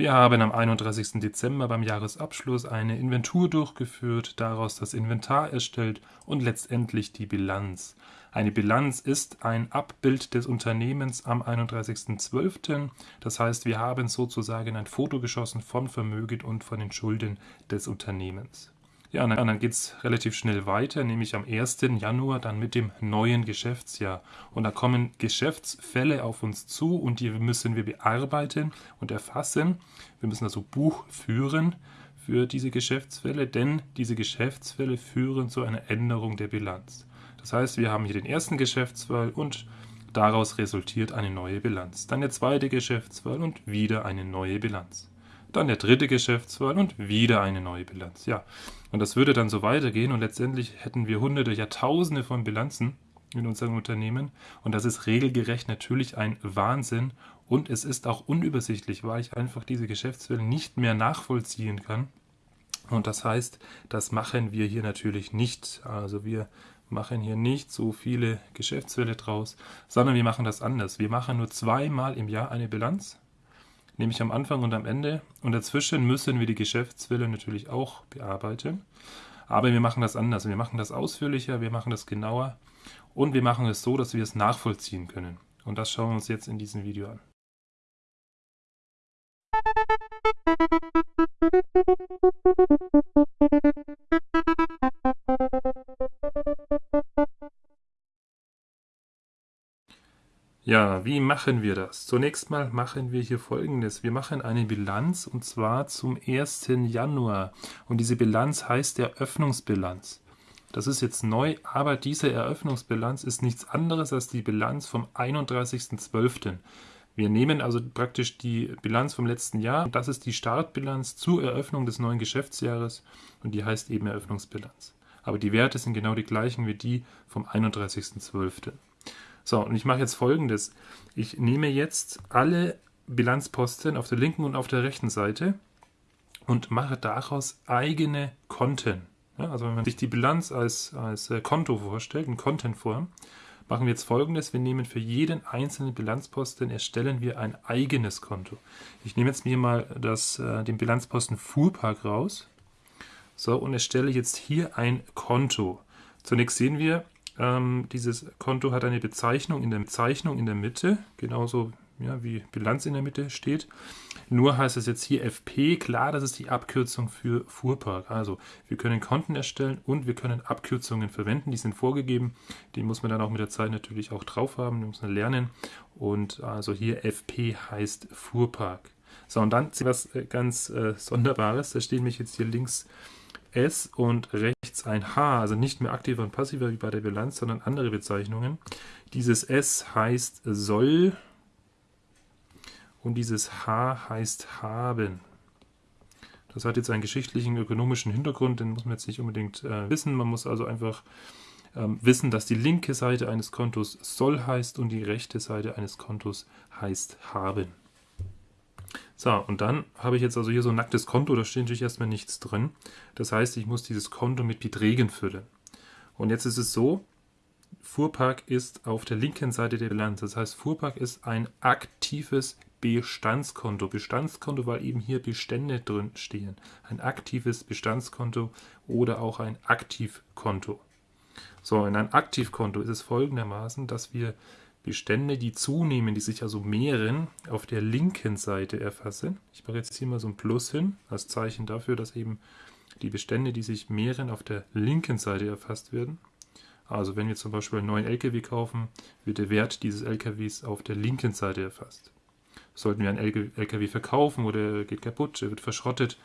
Wir haben am 31. Dezember beim Jahresabschluss eine Inventur durchgeführt, daraus das Inventar erstellt und letztendlich die Bilanz. Eine Bilanz ist ein Abbild des Unternehmens am 31.12. Das heißt, wir haben sozusagen ein Foto geschossen von Vermögen und von den Schulden des Unternehmens. Ja, und dann geht es relativ schnell weiter, nämlich am 1. Januar dann mit dem neuen Geschäftsjahr. Und da kommen Geschäftsfälle auf uns zu und die müssen wir bearbeiten und erfassen. Wir müssen also Buch führen für diese Geschäftsfälle, denn diese Geschäftsfälle führen zu einer Änderung der Bilanz. Das heißt, wir haben hier den ersten Geschäftsfall und daraus resultiert eine neue Bilanz. Dann der zweite Geschäftsfall und wieder eine neue Bilanz. Dann der dritte Geschäftsfall und wieder eine neue Bilanz. Ja, und das würde dann so weitergehen und letztendlich hätten wir hunderte, Jahrtausende von Bilanzen in unserem Unternehmen und das ist regelgerecht natürlich ein Wahnsinn und es ist auch unübersichtlich, weil ich einfach diese Geschäftsfälle nicht mehr nachvollziehen kann. Und das heißt, das machen wir hier natürlich nicht. Also wir machen hier nicht so viele Geschäftsfälle draus, sondern wir machen das anders. Wir machen nur zweimal im Jahr eine Bilanz nämlich am Anfang und am Ende. Und dazwischen müssen wir die Geschäftswille natürlich auch bearbeiten. Aber wir machen das anders. Wir machen das ausführlicher, wir machen das genauer und wir machen es so, dass wir es nachvollziehen können. Und das schauen wir uns jetzt in diesem Video an. Ja, wie machen wir das? Zunächst mal machen wir hier folgendes. Wir machen eine Bilanz und zwar zum 1. Januar. Und diese Bilanz heißt Eröffnungsbilanz. Das ist jetzt neu, aber diese Eröffnungsbilanz ist nichts anderes als die Bilanz vom 31.12. Wir nehmen also praktisch die Bilanz vom letzten Jahr. Das ist die Startbilanz zur Eröffnung des neuen Geschäftsjahres und die heißt eben Eröffnungsbilanz. Aber die Werte sind genau die gleichen wie die vom 31.12. So, und ich mache jetzt folgendes. Ich nehme jetzt alle Bilanzposten auf der linken und auf der rechten Seite und mache daraus eigene Konten. Ja, also wenn man sich die Bilanz als, als äh, Konto vorstellt, in Content-Form, machen wir jetzt folgendes. Wir nehmen für jeden einzelnen Bilanzposten, erstellen wir ein eigenes Konto. Ich nehme jetzt mir mal das, äh, den Bilanzposten Fuhrpark raus. So, und erstelle jetzt hier ein Konto. Zunächst sehen wir, ähm, dieses Konto hat eine Bezeichnung in der Bezeichnung in der Mitte, genauso ja, wie Bilanz in der Mitte steht. Nur heißt es jetzt hier FP, klar, das ist die Abkürzung für Fuhrpark. Also wir können Konten erstellen und wir können Abkürzungen verwenden, die sind vorgegeben. Die muss man dann auch mit der Zeit natürlich auch drauf haben, die muss man lernen. Und also hier FP heißt Fuhrpark. So, und dann was äh, ganz äh, Sonderbares, da steht mich jetzt hier links S und rechts ein H, also nicht mehr aktiver und passiver wie bei der Bilanz, sondern andere Bezeichnungen. Dieses S heißt soll und dieses H heißt haben. Das hat jetzt einen geschichtlichen, ökonomischen Hintergrund, den muss man jetzt nicht unbedingt äh, wissen. Man muss also einfach ähm, wissen, dass die linke Seite eines Kontos soll heißt und die rechte Seite eines Kontos heißt haben. So, und dann habe ich jetzt also hier so ein nacktes Konto, da steht natürlich erstmal nichts drin. Das heißt, ich muss dieses Konto mit Beträgen füllen. Und jetzt ist es so, Fuhrpark ist auf der linken Seite der Bilanz. Das heißt, Fuhrpark ist ein aktives Bestandskonto. Bestandskonto, weil eben hier Bestände drin stehen. Ein aktives Bestandskonto oder auch ein Aktivkonto. So, in einem Aktivkonto ist es folgendermaßen, dass wir Bestände, die zunehmen, die sich also mehren, auf der linken Seite erfassen. Ich mache jetzt hier mal so ein Plus hin, als Zeichen dafür, dass eben die Bestände, die sich mehren, auf der linken Seite erfasst werden. Also wenn wir zum Beispiel einen neuen LKW kaufen, wird der Wert dieses LKWs auf der linken Seite erfasst. Sollten wir einen LKW verkaufen oder er geht kaputt, er wird verschrottet,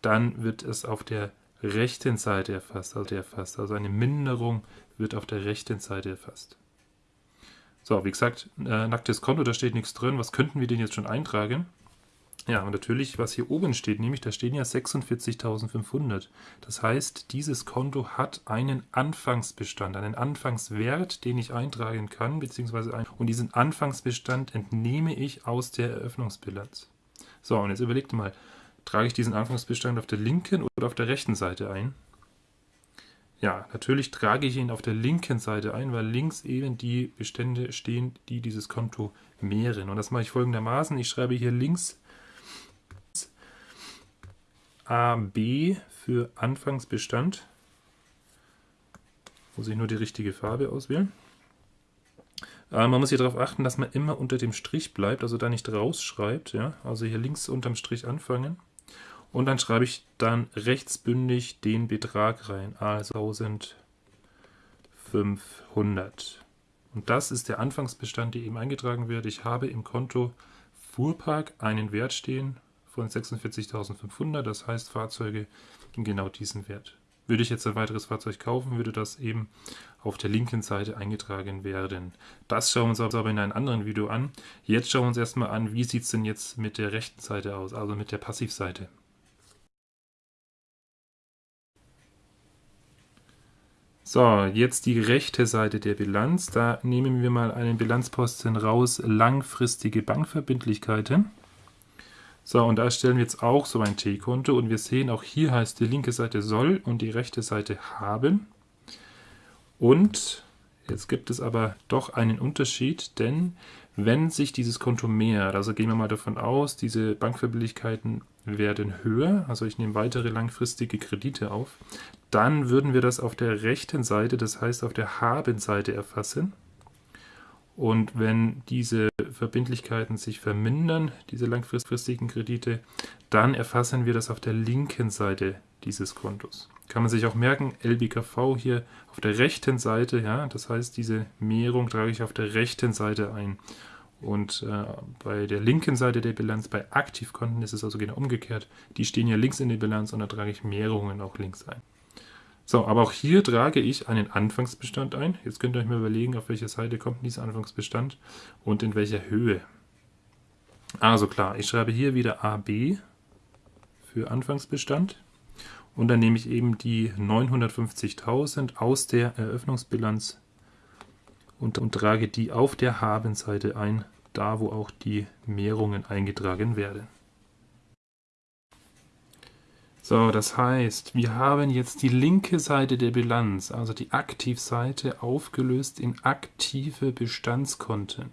dann wird es auf der rechten Seite erfasst. Also, erfasst. also eine Minderung wird auf der rechten Seite erfasst. So, wie gesagt, äh, nacktes Konto, da steht nichts drin. Was könnten wir denn jetzt schon eintragen? Ja, und natürlich, was hier oben steht, nämlich da stehen ja 46.500. Das heißt, dieses Konto hat einen Anfangsbestand, einen Anfangswert, den ich eintragen kann, beziehungsweise ein, und diesen Anfangsbestand entnehme ich aus der Eröffnungsbilanz. So, und jetzt überlegt mal, trage ich diesen Anfangsbestand auf der linken oder auf der rechten Seite ein? Ja, natürlich trage ich ihn auf der linken Seite ein, weil links eben die Bestände stehen, die dieses Konto mehren. Und das mache ich folgendermaßen. Ich schreibe hier links AB für Anfangsbestand. Muss ich nur die richtige Farbe auswählen. Äh, man muss hier darauf achten, dass man immer unter dem Strich bleibt, also da nicht rausschreibt. Ja? Also hier links unterm Strich anfangen. Und dann schreibe ich dann rechtsbündig den Betrag rein, also 1500. Und das ist der Anfangsbestand, der eben eingetragen wird. Ich habe im Konto Fuhrpark einen Wert stehen von 46.500, das heißt Fahrzeuge in genau diesem Wert. Würde ich jetzt ein weiteres Fahrzeug kaufen, würde das eben auf der linken Seite eingetragen werden. Das schauen wir uns aber in einem anderen Video an. Jetzt schauen wir uns erstmal an, wie sieht es denn jetzt mit der rechten Seite aus, also mit der Passivseite. So, jetzt die rechte Seite der Bilanz. Da nehmen wir mal einen Bilanzposten raus, langfristige Bankverbindlichkeiten. So, und da stellen wir jetzt auch so ein T-Konto und wir sehen, auch hier heißt die linke Seite soll und die rechte Seite haben. Und jetzt gibt es aber doch einen Unterschied, denn wenn sich dieses Konto mehrt, also gehen wir mal davon aus, diese Bankverbindlichkeiten werden höher, also ich nehme weitere langfristige Kredite auf, dann würden wir das auf der rechten Seite, das heißt auf der Haben-Seite erfassen. Und wenn diese Verbindlichkeiten sich vermindern, diese langfristigen Kredite, dann erfassen wir das auf der linken Seite dieses Kontos. Kann man sich auch merken, LBKV hier auf der rechten Seite, ja, das heißt, diese Mehrung trage ich auf der rechten Seite ein. Und äh, bei der linken Seite der Bilanz, bei Aktivkonten, ist es also genau umgekehrt. Die stehen ja links in der Bilanz und da trage ich Mehrungen auch links ein. So, aber auch hier trage ich einen Anfangsbestand ein. Jetzt könnt ihr euch mal überlegen, auf welche Seite kommt dieser Anfangsbestand und in welcher Höhe. Also klar, ich schreibe hier wieder AB für Anfangsbestand und dann nehme ich eben die 950.000 aus der Eröffnungsbilanz und, und trage die auf der Habenseite ein, da wo auch die Mehrungen eingetragen werden. So, das heißt, wir haben jetzt die linke Seite der Bilanz, also die Aktivseite, aufgelöst in aktive Bestandskonten.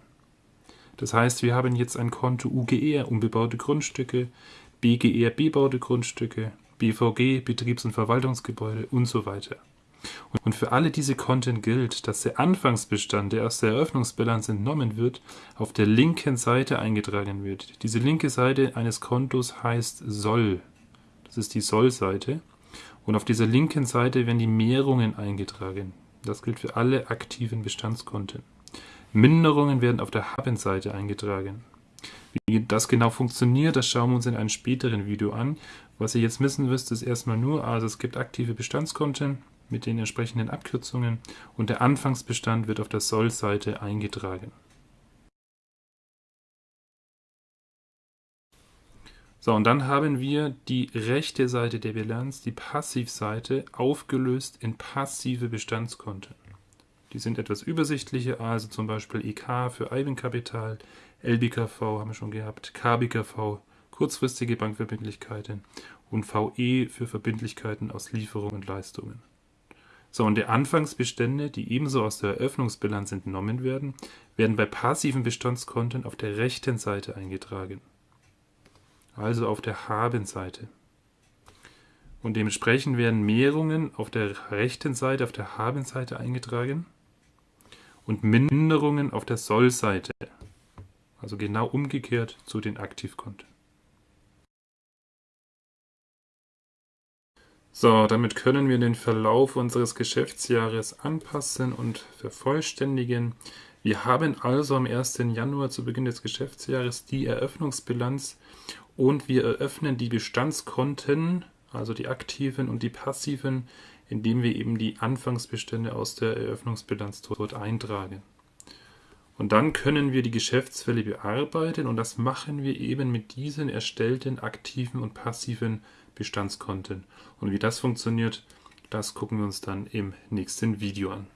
Das heißt, wir haben jetzt ein Konto UGR, unbebaute Grundstücke, BGR, bebaute Grundstücke, BVG, Betriebs- und Verwaltungsgebäude und so weiter. Und für alle diese Konten gilt, dass der Anfangsbestand, der aus der Eröffnungsbilanz entnommen wird, auf der linken Seite eingetragen wird. Diese linke Seite eines Kontos heißt Soll. Das ist die Soll-Seite. Und auf dieser linken Seite werden die Mehrungen eingetragen. Das gilt für alle aktiven Bestandskonten. Minderungen werden auf der Haben-Seite eingetragen. Wie das genau funktioniert, das schauen wir uns in einem späteren Video an. Was ihr jetzt wissen müsst, ist erstmal nur, also es gibt aktive Bestandskonten mit den entsprechenden Abkürzungen und der Anfangsbestand wird auf der Soll-Seite eingetragen. So, und dann haben wir die rechte Seite der Bilanz, die Passivseite, aufgelöst in passive Bestandskonten. Die sind etwas übersichtlicher, also zum Beispiel EK für Eigenkapital, LBKV haben wir schon gehabt, KBKV, kurzfristige Bankverbindlichkeiten und VE für Verbindlichkeiten aus Lieferungen und Leistungen. So, und die Anfangsbestände, die ebenso aus der Eröffnungsbilanz entnommen werden, werden bei passiven Bestandskonten auf der rechten Seite eingetragen also auf der Habenseite. Und dementsprechend werden Mehrungen auf der rechten Seite, auf der Habenseite eingetragen und Minderungen auf der Sollseite. Also genau umgekehrt zu den Aktivkonten. So, damit können wir den Verlauf unseres Geschäftsjahres anpassen und vervollständigen. Wir haben also am 1. Januar zu Beginn des Geschäftsjahres die Eröffnungsbilanz und wir eröffnen die Bestandskonten, also die aktiven und die passiven, indem wir eben die Anfangsbestände aus der Eröffnungsbilanz dort eintragen. Und dann können wir die Geschäftsfälle bearbeiten und das machen wir eben mit diesen erstellten aktiven und passiven Bestandskonten. Und wie das funktioniert, das gucken wir uns dann im nächsten Video an.